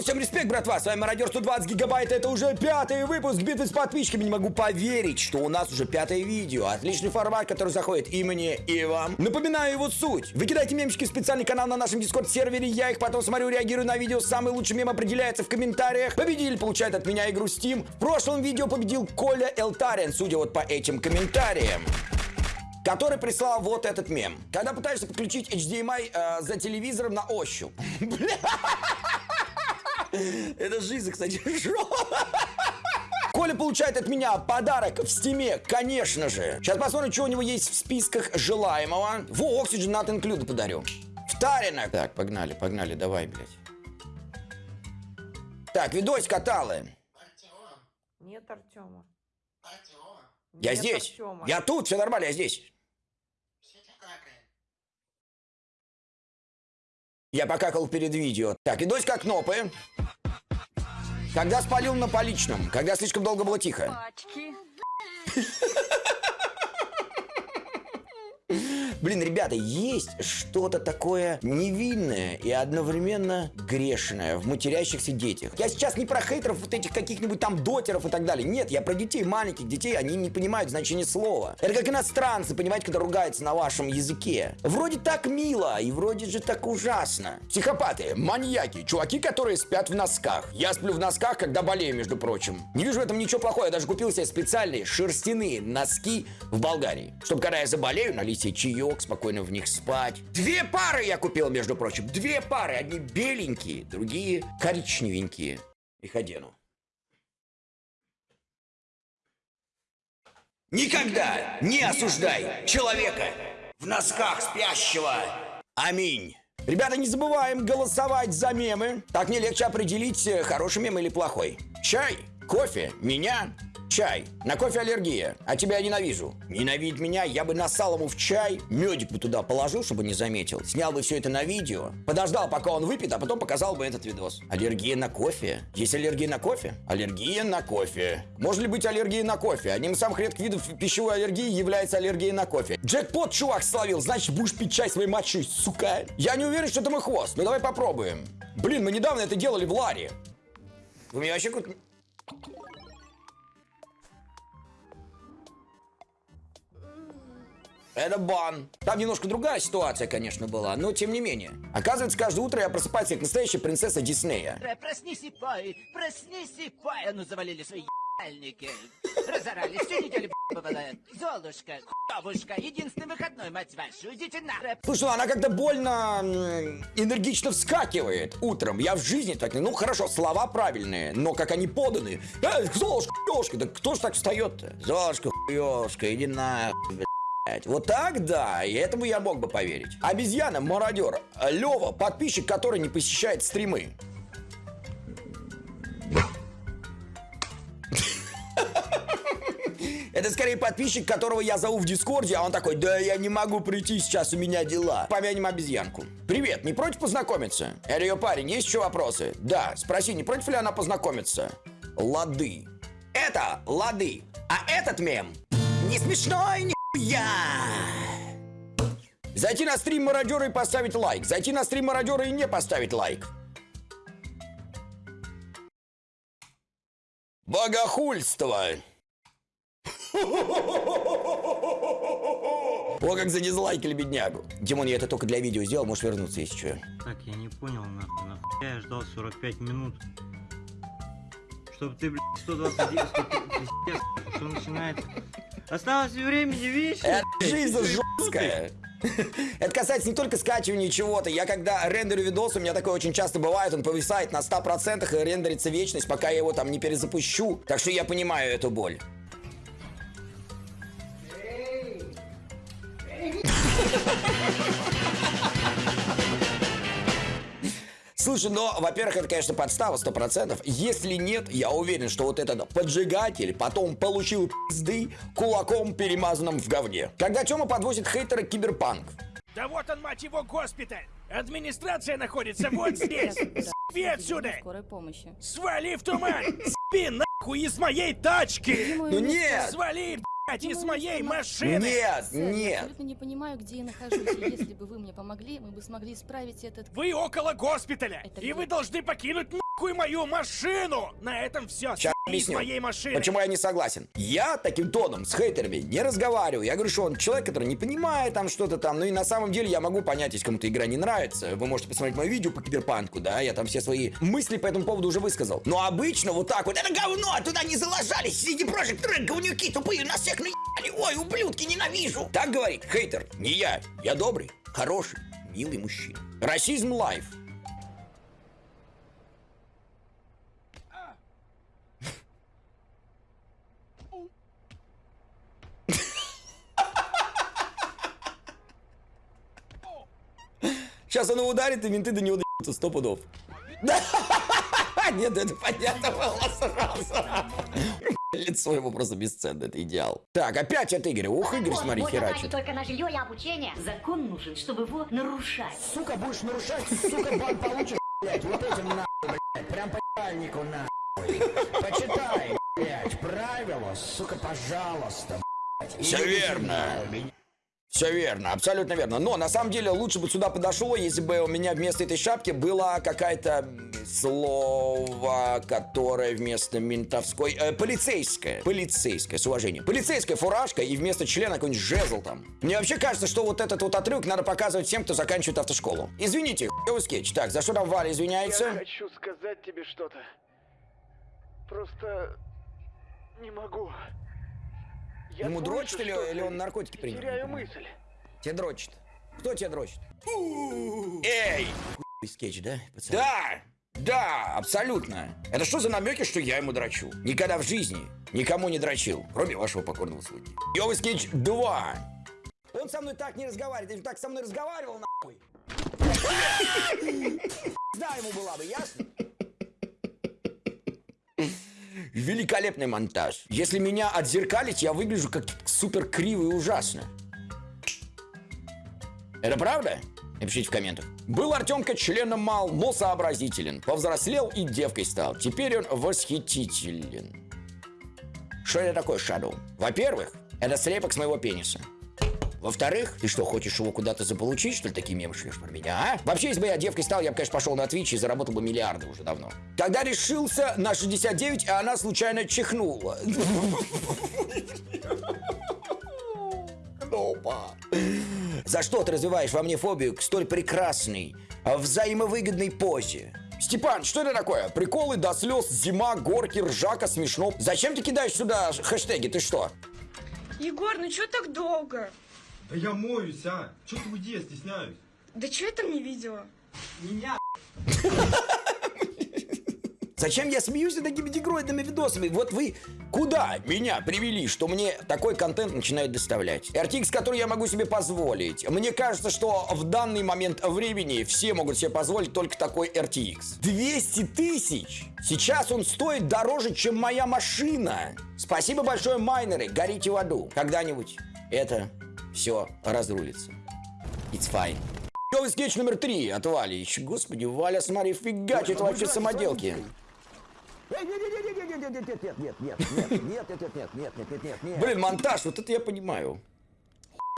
Всем респект, братва, с вами Мародер 120 гигабайт, это уже пятый выпуск битвы с подписчиками, не могу поверить, что у нас уже пятое видео, отличный формат, который заходит и мне, и вам. Напоминаю его суть, вы кидайте мемчики в специальный канал на нашем дискорд сервере, я их потом смотрю, реагирую на видео, самый лучший мем определяется в комментариях, победитель получает от меня игру Steam, в прошлом видео победил Коля Элтарин, судя вот по этим комментариям который прислал вот этот мем. Когда пытаешься подключить HDMI э, за телевизором на ощупь. Это жизнь, кстати, Коля получает от меня подарок в стиме, конечно же. Сейчас посмотрим, что у него есть в списках желаемого. Во, Oxygen Not Included подарю. Втарина. Так, погнали, погнали, давай, блядь. Так, видос каталы. Нет Артема. Я Нет здесь. Артема. Я тут, все нормально, я здесь. Я покакал перед видео. Так, видос как кнопы. Когда спалил на поличном, когда слишком долго было тихо. Пачки. Блин, ребята, есть что-то такое невинное и одновременно грешное в матерящихся детях. Я сейчас не про хейтеров вот этих каких-нибудь там дотеров и так далее. Нет, я про детей, маленьких детей, они не понимают значение слова. Это как иностранцы, понимаете, когда ругаются на вашем языке. Вроде так мило и вроде же так ужасно. Психопаты, маньяки, чуваки, которые спят в носках. Я сплю в носках, когда болею, между прочим. Не вижу в этом ничего плохого, я даже купил себе специальные шерстяные носки в Болгарии. Чтобы когда я заболею, налить себе чаек, спокойно в них спать. Две пары я купил, между прочим. Две пары. Одни беленькие, другие коричневенькие. Их одену. Никогда не осуждай человека в носках спящего. Аминь. Ребята, не забываем голосовать за мемы. Так мне легче определить, э, хороший мем или плохой. Чай, кофе, меня, чай. На кофе аллергия, а тебя я ненавижу. Ненавидеть меня, я бы насал ему в чай, медик бы туда положил, чтобы не заметил. Снял бы все это на видео, подождал, пока он выпьет, а потом показал бы этот видос. Аллергия на кофе? Есть аллергия на кофе? Аллергия на кофе. Может ли быть аллергия на кофе? Одним из самых редких видов пищевой аллергии является аллергия на кофе. Джекпот, чувак, словил, значит будешь пить чай своей мочой, сука. Я не уверен, что это мой хвост, но давай попробуем. Блин, мы недавно это делали в Ларе. Вы меня вообще. Это бан. Там немножко другая ситуация, конечно, была, но тем не менее. Оказывается, каждое утро я просыпаюсь как настоящая принцесса Диснея. Проснись и пой, проснись и пой. А ну завалили свои ебальники. Разорались, всю неделю бывает. Золушка, хуёвушка, единственный выходной, мать вашу, идите на. Слушай, ну она как-то больно энергично вскакивает утром. Я в жизни так не... Ну, хорошо, слова правильные, но как они поданы. Э, Золушка, хуёшка, да кто ж так встает-то? Золушка, хуёшка, иди на. Вот так, да, и этому я мог бы поверить. Обезьяна, мародер, Лева, подписчик, который не посещает стримы. Это скорее подписчик, которого я зову в Дискорде, а он такой, да я не могу прийти, сейчас у меня дела. Помянем обезьянку. Привет, не против познакомиться? Это ее парень, есть еще вопросы? Да, спроси, не против ли она познакомиться? Лады. Это лады. А этот мем не смешной, нихуя. Зайти на стрим мародера и поставить лайк. Зайти на стрим мародера и не поставить лайк. Богохульство. О, как задизлайкали беднягу. Димон, я это только для видео сделал, можешь вернуться, если что. Так, я не понял, нахуй, нахуй. Я ждал 45 минут. Чтобы ты, блядь, 121, 100, пиздец, что начинается. Осталось времени, видишь? Это жизнь жесткая. Это касается не только скачивания чего-то. Я когда рендерю видос, у меня такое очень часто бывает, он повисает на 100% и рендерится вечность, пока я его там не перезапущу. Так что я понимаю эту боль. Слушай, но, во-первых, это, конечно, подстава 100%. Если нет, я уверен, что вот этот поджигатель потом получил пизды кулаком, перемазанным в говне. Когда Тёма подвозит хейтера Киберпанк. Да вот он, мать его, госпиталь! Администрация находится вот здесь! Спи отсюда! Скорой помощи. Свали в туман! Спи нахуй из моей тачки! Ну нет! Свали из моей машины! Нет, Сэр, я нет. абсолютно не понимаю, где я нахожусь. Если бы вы мне помогли, мы бы смогли исправить этот... Вы около госпиталя, Это и где? вы должны покинуть нахуй мою машину! На этом все. Сейчас объясню. моей машины. Почему я не согласен? Я таким тоном с хейтерами не разговариваю. Я говорю, что он человек, который не понимает там что-то там. Ну и на самом деле я могу понять, если кому-то игра не нравится. Вы можете посмотреть мое видео по киберпанку, да? Я там все свои мысли по этому поводу уже высказал. Но обычно вот так вот, это говно, туда не заложались, CD Projekt Red, говнюки тупые, нас всех наебали. Ой, ублюдки, ненавижу. Так говорит хейтер, не я. Я добрый, хороший, милый мужчина. Расизм лайф. Сейчас оно ударит, и менты до него доебутся, сто пудов. Нет, это понятно было сразу. Лицо его просто бесценно, это идеал. Так, опять от Игоря. Ух, Игорь, Вот, смотри, херачит. тратить только на жилье и обучение. Закон нужен, чтобы его нарушать. Сука, будешь нарушать, сука, бан получишь, блядь, вот этим нахуй, блядь, прям по ебальнику нахуй. Почитай, блядь, правила, сука, пожалуйста, блядь. Все верно. Все верно, абсолютно верно. Но на самом деле лучше бы сюда подошло, если бы у меня вместо этой шапки было какое-то м, слово, которое вместо ментовской... э, полицейское. Полицейское, с уважением. Полицейская фуражка и вместо члена какой-нибудь жезл там. Мне вообще кажется, что вот этот вот отрывок надо показывать всем, кто заканчивает автошколу. Извините, хуёвый скетч. Так, за что там Валя извиняется? Я хочу сказать тебе что-то. Просто не могу. Я Ему слышу дрочит или, или он наркотики принял? Теряю мысль. Тебе дрочит. Кто тебя дрочит? Эй! Скетч, да, пацан? Да! Да, абсолютно. Это что за намеки, что я ему дрочу? Никогда в жизни никому не дрочил, кроме вашего покорного слуги. Йовый скетч 2. Он со мной так не разговаривает, бы так со мной разговаривал, нахуй. Да, ему была бы, ясно? Великолепный монтаж. Если меня отзеркалить, я выгляжу как супер криво и ужасно. Это правда? Напишите в комментах. Был Артемка членом мал, но сообразителен. Повзрослел и девкой стал. Теперь он восхитителен. Что это такое, Шадоу? Во-первых, это слепок с моего пениса. Во-вторых, ты что, хочешь его куда-то заполучить, что ли, такие мемы шлешь про меня, а? Вообще, если бы я девкой стал, я бы, конечно, пошел на Twitch и заработал бы миллиарды уже давно. Когда решился на 69, а она случайно чихнула. Опа. За что ты развиваешь во мне фобию к столь прекрасной, а, взаимовыгодной позе? Степан, что это такое? Приколы до слез, зима, горки, ржака, смешно. Зачем ты кидаешь сюда хэштеги? Ты что? Егор, ну чё так долго? Да я моюсь, а! Чё ты уйди, я стесняюсь? Да чё я там не видела? Зачем я смеюсь над такими дегроидными видосами? Вот вы куда меня привели, что мне такой контент начинает доставлять? RTX, который я могу себе позволить. Мне кажется, что в данный момент времени все могут себе позволить только такой RTX. 200 тысяч! Сейчас он стоит дороже, чем моя машина. Спасибо большое, майнеры, горите в аду. Когда-нибудь это все разрулится. It's fine. Новый скетч номер три от Вали. Господи, Валя, смотри, фигачит вообще самоделки. Блин, монтаж, вот это я понимаю.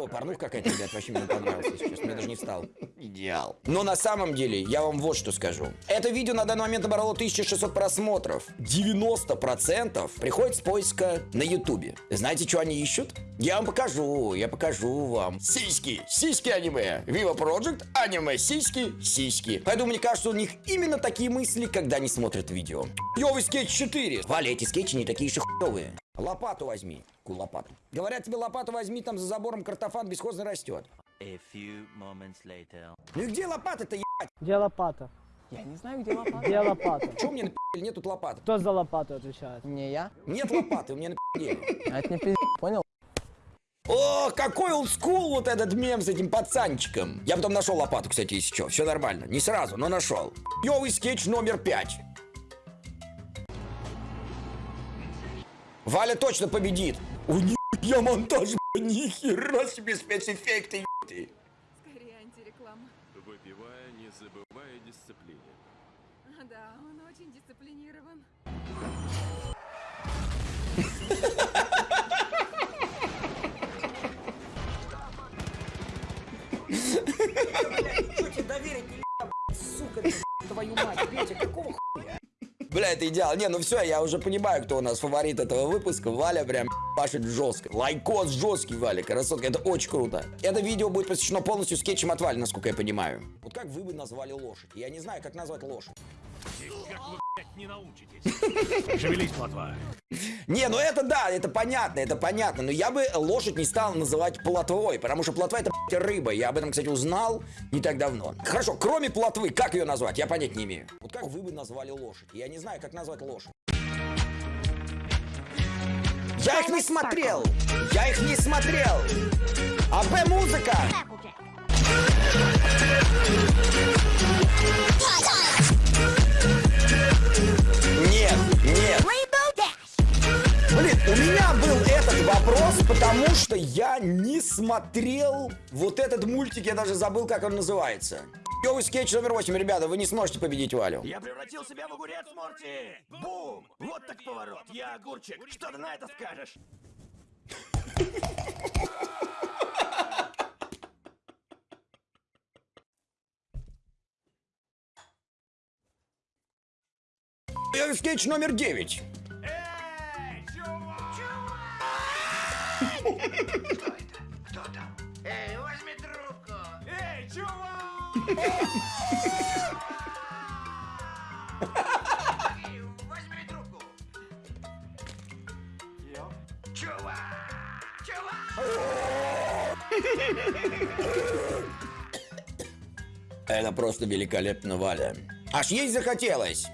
О, порнуха какая-то, ребят, вообще мне понравилась сейчас. Мне даже не встал. Идеал. Но на самом деле, я вам вот что скажу. Это видео на данный момент набрало 1600 просмотров. 90% приходит с поиска на ютубе. Знаете, что они ищут? Я вам покажу, я покажу вам. Сиськи, сиськи аниме. Viva Project, аниме, сиськи, сиськи. Поэтому мне кажется, у них именно такие мысли, когда они смотрят видео. Йовый скетч 4. Валя, эти скетчи не такие и хуёвые. Лопату возьми. Какую лопату? Говорят тебе, лопату возьми, там за забором картофан бесхозно растет. Ну и где лопата-то, ебать? Где лопата? Я не знаю, где лопата. Где лопата? Чего мне напи***ли, нет тут лопаты? Кто за лопату отвечает? Не я. Нет лопаты, у меня напи***ли. А это не пиздец, понял? О, какой олдскул вот этот мем с этим пацанчиком. Я потом нашел лопату, кстати, если что. Все нормально. Не сразу, но нашел. Йовый скетч номер пять. Валя точно победит. У я монтаж, нихера себе спецэффекты, ебать. Скорее антиреклама. Выпивая, не забывая дисциплине. А, да, он очень дисциплинирован. Что тебе доверить, сука, твою мать, Петя, какого хуя? Бля, это идеал. Не, ну все, я уже понимаю, кто у нас фаворит этого выпуска. Валя прям пашет жестко. Лайкос жесткий, Валя, красотка. Это очень круто. Это видео будет посвящено полностью скетчам от Вали, насколько я понимаю. Вот как вы бы назвали лошадь? Я не знаю, как назвать лошадь. Как вы, блядь, не научитесь? Шевелись, плотва. Не, ну это да, это понятно, это понятно. Но я бы лошадь не стал называть плотвой, потому что плотва это блядь, рыба. Я об этом, кстати, узнал не так давно. Хорошо, кроме плотвы, как ее назвать? Я понять не имею. Вот как вы бы назвали лошадь? Я не знаю, как назвать лошадь. Я их не смотрел! Я их не смотрел! АБ музыка! Не смотрел вот этот мультик, я даже забыл, как он называется. Новый скетч номер 8, ребята, вы не сможете победить Валю. Я превратил себя в огурец, Морти! Бум! Вот так поворот. Я огурчик. Что ты на это скажешь? Новый скетч номер 9. Эй, чувак! Кто Возьми трубку! Чувак! Чувак! Это просто великолепно, Валя. Аж есть захотелось.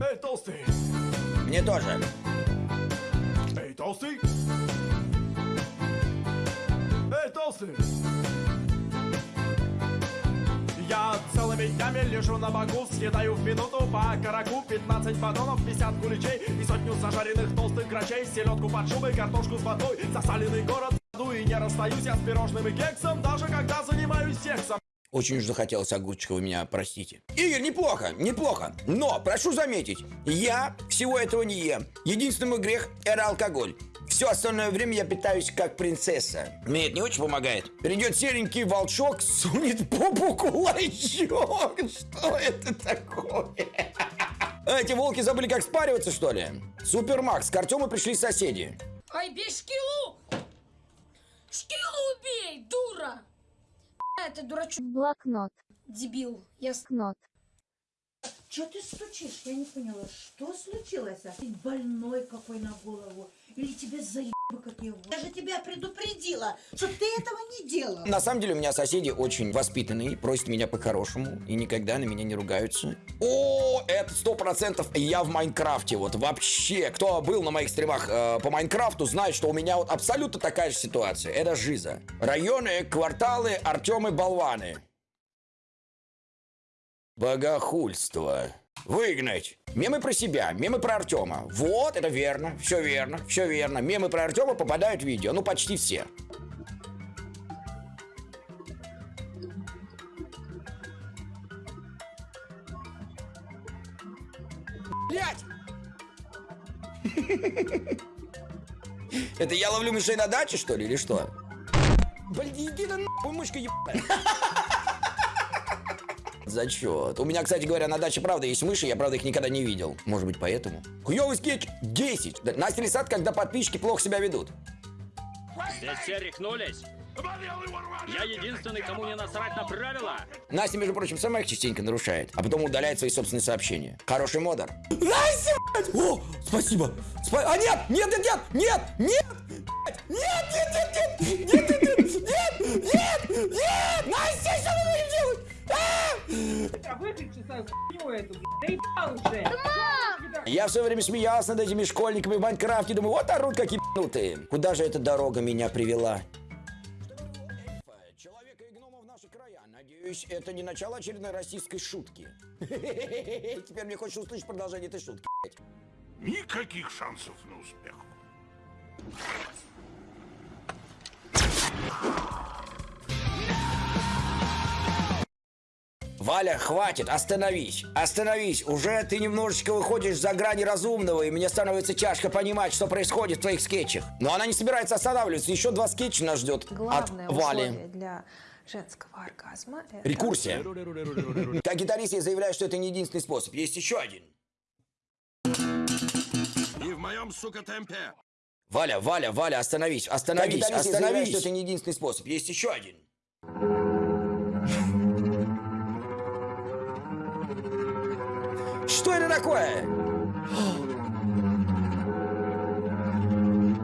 Эй, толстый! Мне тоже. Днями лежу на боку, съедаю в минуту по караку 15 батонов, 50 куличей и сотню зажаренных толстых грачей, селедку под шубой, картошку с водой, засаленный город и не расстаюсь я с пирожным и кексом, даже когда занимаюсь сексом. Очень уж захотелось огурчика, вы меня простите. Игорь, неплохо, неплохо. Но, прошу заметить, я всего этого не ем. Единственный мой грех – это алкоголь. Все остальное время я питаюсь как принцесса. Мне это не очень помогает. Придет серенький волчок, сунет попу кулачок. Что это такое? А Эти волки забыли, как спариваться, что ли? Супермакс, к Артему пришли соседи. Ай, бей шкилу! Шкилу убей, дура! Это дурачок. Блокнот. Дебил. Я. Кнот. Че ты стучишь? Я не поняла, что случилось? Ты больной какой на голову? Или тебе заебы какие? Я же тебя предупредила, что ты этого не делал. На самом деле у меня соседи очень воспитанные, просят меня по-хорошему и никогда на меня не ругаются. О, это сто процентов я в Майнкрафте. Вот вообще, кто был на моих стримах э, по Майнкрафту, знает, что у меня вот абсолютно такая же ситуация. Это жиза. Районы, кварталы, Артемы, болваны. Богохульство. Выгнать. Мемы про себя, мемы про Артема. Вот, это верно, все верно, все верно. Мемы про Артема попадают в видео, ну почти все. Блять! Это я ловлю мышей на даче, что ли, или что? Блин, иди да нахуй, мышка ебаная. Зачет. У меня, кстати говоря, на даче правда есть мыши, я правда их никогда не видел. Может быть поэтому. Хуёвый скетч 10. Да, Настя Лисат, когда подписчики плохо себя ведут. Здесь все рехнулись. Я единственный, кому не насрать на правила. Настя, между прочим, сама их частенько нарушает, а потом удаляет свои собственные сообщения. Хороший модер. Настя, блядь! О, спасибо. Спа- а нет, нет, нет, нет, нет, нет, нет, нет, нет, нет, нет, нет, нет, нет, нет, нет, Настя, что мы будем делать? А! Я все время смеялся над этими школьниками в Майнкрафте, думаю, вот орут как ебанутые. Куда же эта дорога меня привела? Человека и гнома в наши края. Надеюсь, это не начало очередной российской шутки. Теперь мне хочется услышать продолжение этой шутки. Никаких шансов на успех. Валя, хватит, остановись, остановись. Уже ты немножечко выходишь за грани разумного, и мне становится тяжко понимать, что происходит в твоих скетчах. Но она не собирается останавливаться. Еще два скетча нас ждет Главное от Вали. для женского оргазма это... Рекурсия. Как гитарист я заявляю, что это не единственный способ. Есть еще один. своем, сука, темпе. Валя, Валя, Валя, остановись, остановись, Капиталист заявляет, остановись. что это не единственный способ, есть еще один. Что это такое?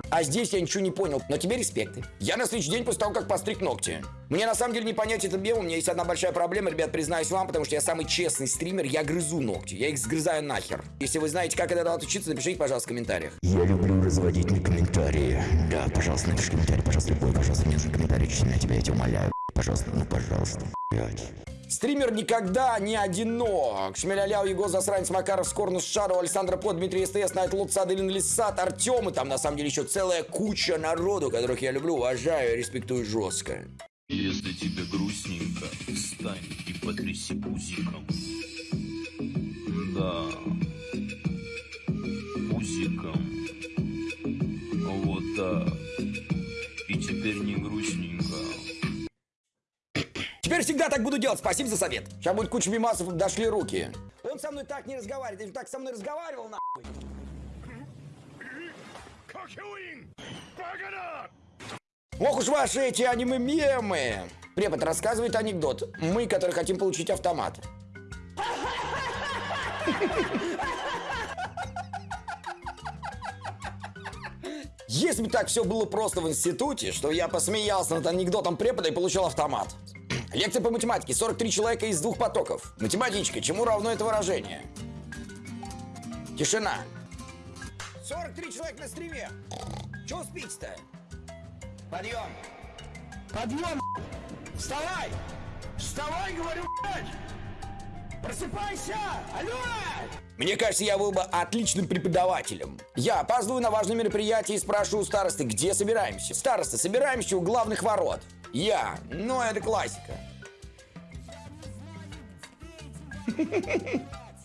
А здесь я ничего не понял, но тебе респекты. Я на следующий день после того, как постриг ногти. Мне на самом деле не понять этот мем, у меня есть одна большая проблема, ребят, признаюсь вам, потому что я самый честный стример, я грызу ногти, я их сгрызаю нахер. Если вы знаете, как это отучиться, напишите, пожалуйста, в комментариях. Я люблю разводить на комментарии. Да, пожалуйста, напиши комментарий, пожалуйста, любой, пожалуйста, мне нужен комментарий, очень сильно тебя, я тебя умоляю. Пожалуйста, ну пожалуйста, блядь. Стример никогда не одинок. Шмеляляу, Его, Засранец, Макаров, Скорнус, Шару, Александр Под, Дмитрий СТС, Найт Луцад, Илин Лисат, Артем. И там на самом деле еще целая куча народу, которых я люблю, уважаю и респектую жестко. Если тебе грустненько, встань и потряси пузиком. Да, всегда так буду делать, спасибо за совет. Сейчас будет куча мимасов, дошли руки. Он со мной так не разговаривает, он так со мной разговаривал, нахуй. Ох уж ваши эти аниме-мемы. Препод рассказывает анекдот. Мы, которые хотим получить автомат. Если бы так все было просто в институте, что я посмеялся над анекдотом препода и получил автомат. Лекция по математике. 43 человека из двух потоков. Математичка. Чему равно это выражение? Тишина. 43 человека на стриме. Чего спите-то? Подъем. Подъем. Вставай. Вставай, говорю, блядь. Просыпайся! Алло! Мне кажется, я был бы отличным преподавателем. Я опаздываю на важное мероприятие и спрашиваю у старосты, где собираемся. Староста, собираемся у главных ворот. Я. Ну, это классика.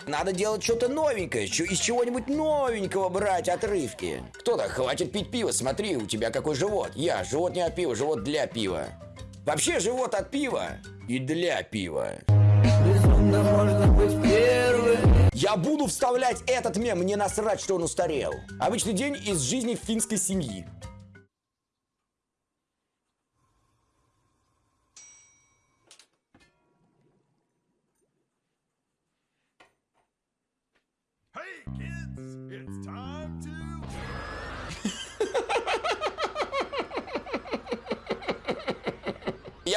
Надо делать что-то новенькое, из чего-нибудь новенького брать отрывки. Кто-то, хватит пить пиво, смотри, у тебя какой живот. Я, живот не от пива, живот для пива. Вообще живот от пива и для пива. Я буду вставлять этот мем, мне насрать, что он устарел. Обычный день из жизни финской семьи.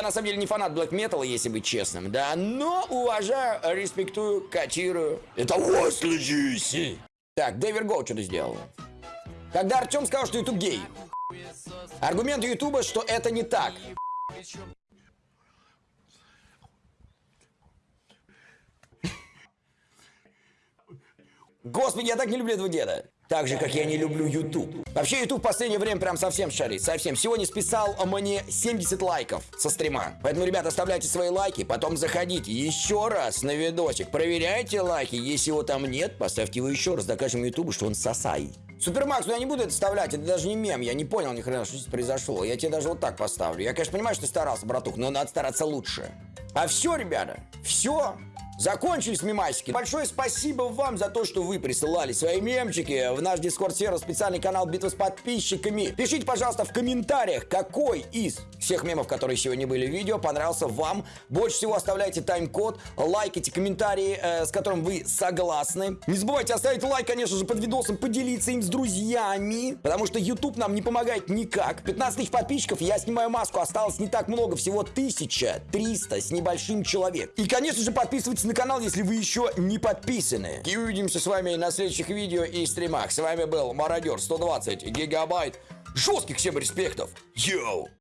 На самом деле не фанат блэк металла, если быть честным, да, но уважаю, респектую, котирую. Это Уэсли Джуси. Так, Дэвер Гоу что-то сделал. Когда Артем сказал, что YouTube гей. Аргумент Ютуба, что это не так. Господи, я так не люблю этого деда. Так же, как я не люблю YouTube. Вообще, YouTube в последнее время прям совсем шарит. Совсем. Сегодня списал мне 70 лайков со стрима. Поэтому, ребята, оставляйте свои лайки, потом заходите еще раз на видосик. Проверяйте лайки. Если его там нет, поставьте его еще раз. Докажем YouTube, что он сосай. Супермакс, ну я не буду это вставлять, это даже не мем, я не понял ни хрена, что здесь произошло. Я тебе даже вот так поставлю. Я, конечно, понимаю, что ты старался, братух, но надо стараться лучше. А все, ребята, все. Закончились мемасики. Большое спасибо вам за то, что вы присылали свои мемчики в наш дискорд сервер, специальный канал Битва с подписчиками. Пишите, пожалуйста, в комментариях, какой из всех мемов, которые сегодня были в видео, понравился вам. Больше всего оставляйте тайм-код, лайкайте комментарии, э, с которым вы согласны. Не забывайте оставить лайк, конечно же, под видосом, поделиться им с друзьями, потому что YouTube нам не помогает никак. 15 тысяч подписчиков, я снимаю маску, осталось не так много, всего 1300 с небольшим человек. И, конечно же, подписывайтесь на канал, если вы еще не подписаны. И увидимся с вами на следующих видео и стримах. С вами был Мародер 120 гигабайт. Жестких всем респектов. Йоу!